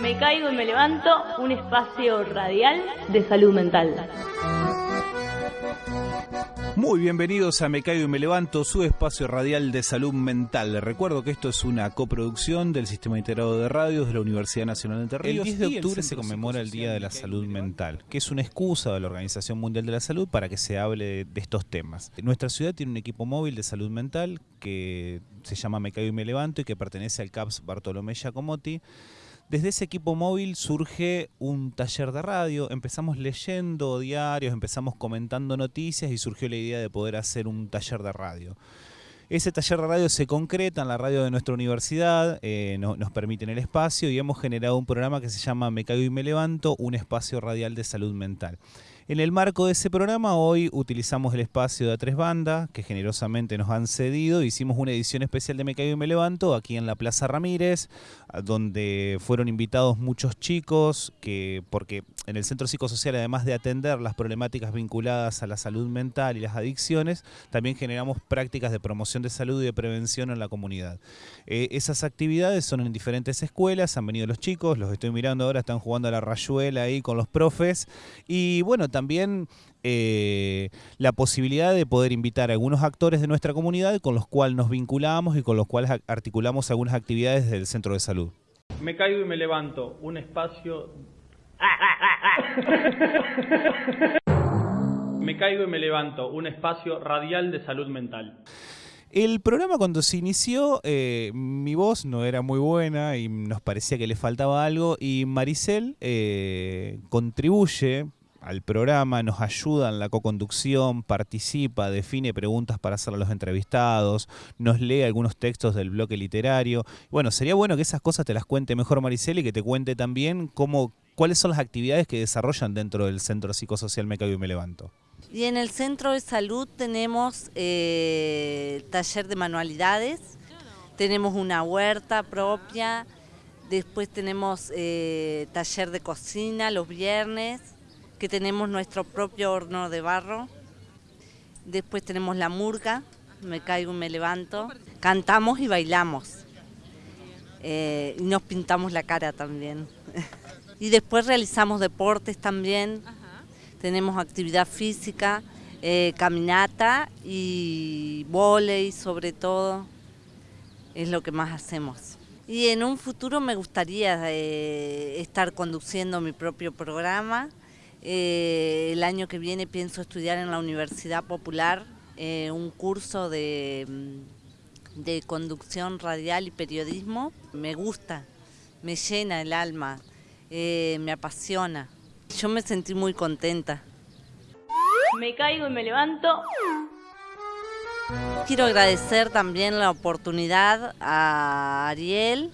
Me caigo y me levanto, un espacio radial de salud mental. Muy bienvenidos a Me Caigo y Me Levanto, su espacio radial de salud mental. Les recuerdo que esto es una coproducción del Sistema Integrado de Radios de la Universidad Nacional de Entre Ríos. El 10 de octubre se conmemora el Día de la Salud Mental, que es una excusa de la Organización Mundial de la Salud para que se hable de estos temas. Nuestra ciudad tiene un equipo móvil de salud mental que se llama Me Caigo y Me Levanto y que pertenece al CAPS Bartolomé Giacomotti. Desde ese equipo móvil surge un taller de radio, empezamos leyendo diarios, empezamos comentando noticias y surgió la idea de poder hacer un taller de radio. Ese taller de radio se concreta en la radio de nuestra universidad, eh, nos permiten el espacio y hemos generado un programa que se llama Me Caigo y Me Levanto, un espacio radial de salud mental. En el marco de ese programa, hoy utilizamos el espacio de tres bandas que generosamente nos han cedido. Hicimos una edición especial de Me Caigo y Me Levanto aquí en la Plaza Ramírez, donde fueron invitados muchos chicos, que porque en el Centro Psicosocial, además de atender las problemáticas vinculadas a la salud mental y las adicciones, también generamos prácticas de promoción de salud y de prevención en la comunidad. Eh, esas actividades son en diferentes escuelas, han venido los chicos, los estoy mirando ahora, están jugando a la rayuela ahí con los profes. Y bueno, también eh, la posibilidad de poder invitar a algunos actores de nuestra comunidad con los cuales nos vinculamos y con los cuales articulamos algunas actividades del centro de salud. Me caigo y me levanto, un espacio... me caigo y me levanto, un espacio radial de salud mental. El programa cuando se inició, eh, mi voz no era muy buena y nos parecía que le faltaba algo y Maricel eh, contribuye al programa, nos ayuda en la co-conducción, participa, define preguntas para hacer a los entrevistados, nos lee algunos textos del bloque literario. Bueno, sería bueno que esas cosas te las cuente mejor Maricel y que te cuente también cómo, cuáles son las actividades que desarrollan dentro del Centro Psicosocial Me Caigo y Me Levanto. Y en el Centro de Salud tenemos eh, taller de manualidades, tenemos una huerta propia, después tenemos eh, taller de cocina los viernes, que tenemos nuestro propio horno de barro. Después tenemos la murga, me caigo y me levanto. Cantamos y bailamos. Eh, y nos pintamos la cara también. y después realizamos deportes también. Tenemos actividad física, eh, caminata y volei sobre todo. Es lo que más hacemos. Y en un futuro me gustaría eh, estar conduciendo mi propio programa eh, el año que viene pienso estudiar en la Universidad Popular eh, un curso de, mm, de conducción radial y periodismo. Me gusta, me llena el alma, eh, me apasiona. Yo me sentí muy contenta. Me caigo y me levanto. Quiero agradecer también la oportunidad a Ariel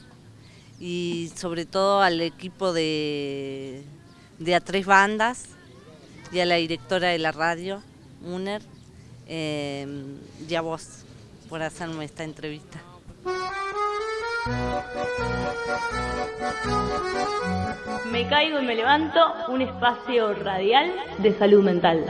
y sobre todo al equipo de, de a tres bandas y a la directora de la radio, Muner, eh, y a vos por hacerme esta entrevista. Me caigo y me levanto, un espacio radial de salud mental.